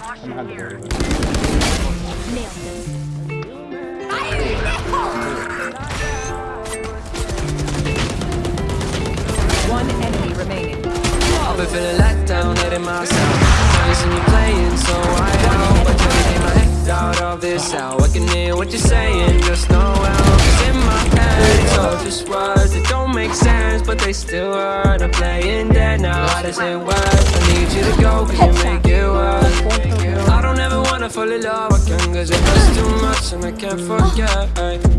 One enemy remaining. I've been feeling let down, letting myself Now you me playing, so I hope I try to get my head out of this out I can hear what you're saying, just know how Cause in my head, it's all just words that don't make sense But they still hurt, I'm playing dead. Now How does it work? I need you to go, cause you make ever wanna fall in Cause it hurts too much and I can't forget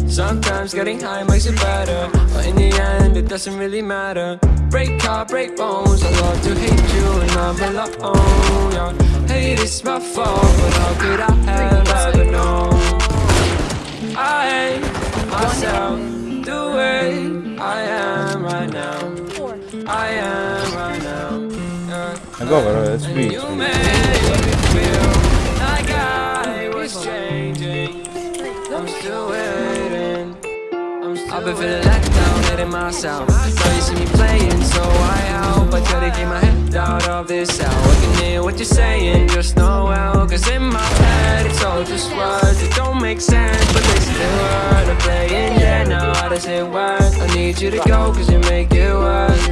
Sometimes getting high makes it better But in the end, it doesn't really matter Break heart, break bones I love to hate you and I'm alone yeah. Hate is my fault, but how could I have ever known I hate myself the way I am right now I am right now. I go, bro. It's And still waiting I've been feeling let down, hitting myself So you see me playing, so I help I try to get my head out of this hell I can hear what you're saying, just know well Cause in my head, it's all just words It don't make sense, but they still hurt I'm playing, yeah, now how does it work? I need you to go, cause you make it worse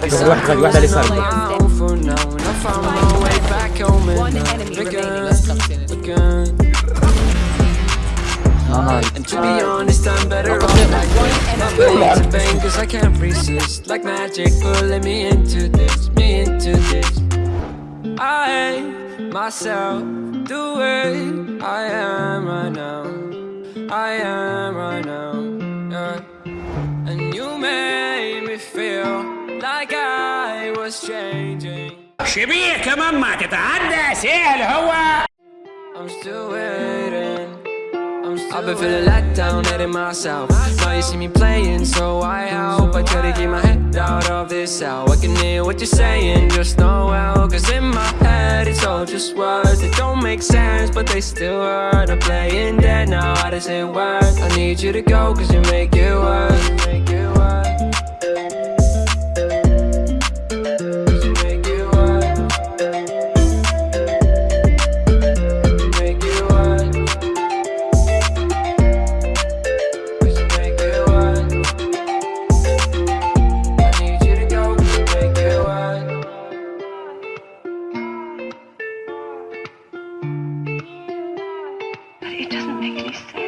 Cause I'm cruising my own for now And I found my way back home and now and to be honest, I'm better off like My brain's a bang cause I can't resist Like magic pulling me into this, me into this I hate myself the way I am right now I am right now, yeah And you made me feel like I was changing شبيه كمان ما تتعدى سهل هو I'm still waiting. I've been feeling let down, letting myself. Now you see me playing, so I hope I try to get my head out of this out. I can hear what you're saying, just know how. Cause in my head, it's all just words that don't make sense, but they still hurt. I'm playing dead now, how does it work? I need you to go, cause you make it work. But